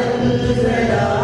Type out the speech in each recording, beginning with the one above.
Hallelujah.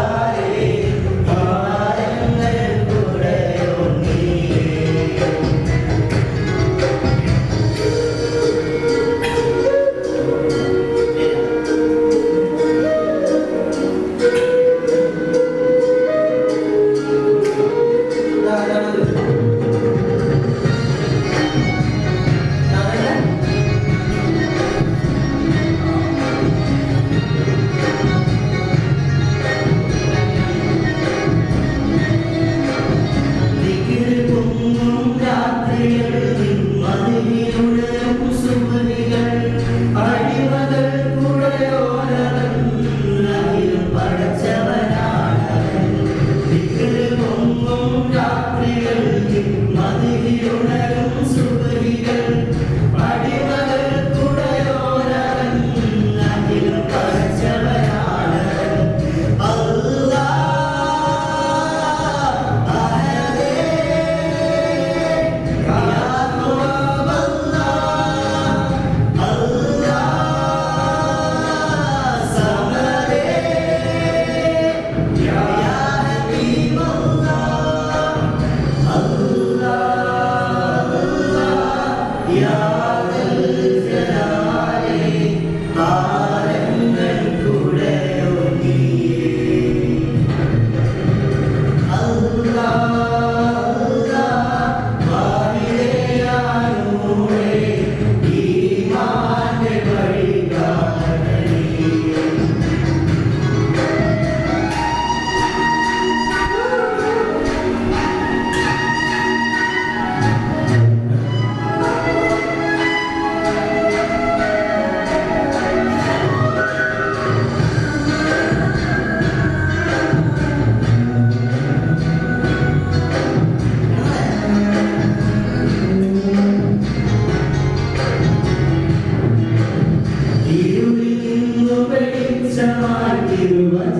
thì người mới